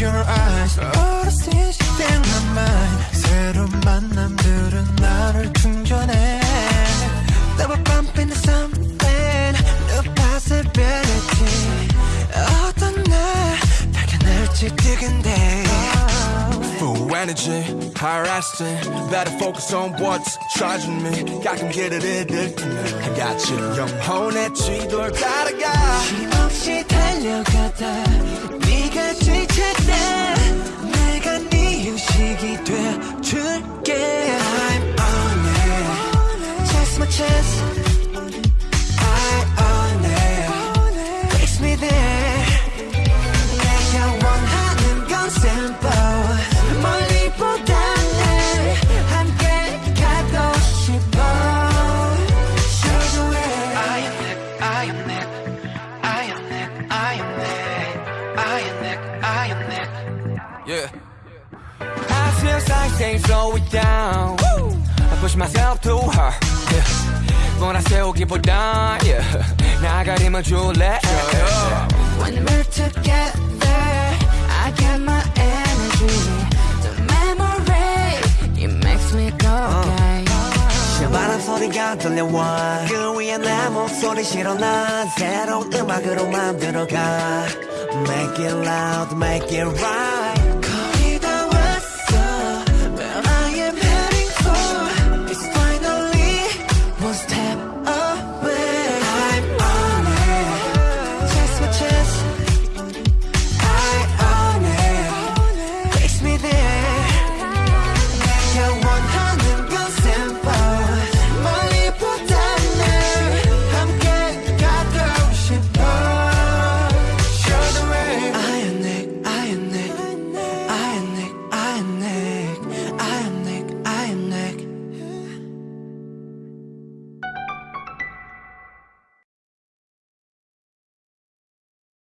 your eyes. All the things you think my mind 새로운 만남들은 나를 충전해. Never bump into something New possibility 어떤 날 밝혀낼지 뜨근데. Full energy, asking, Better focus on what's charging me. 가끔 길을 잃을 때는 같이 영혼의 쥐도 따라가. 힘없이 달려가다. it Chase my chance I own it Takes me there 내가 원하는 건 simple 멀리보다는 함께 가고 싶어 Show the way I am Nick, I am Nick I am Nick, I am Nick I am Nick, I am Nick Yeah I feel like things slow it down I push myself too hard 몰아세우기보다 yeah. 나가림을 줄래 When we're together, I get my energy. The memory, it makes me go gay. 바람 소리가 들려와 그 위에 내 목소리 실어 난 새로운 음악으로 만들어가 Make it loud, make it right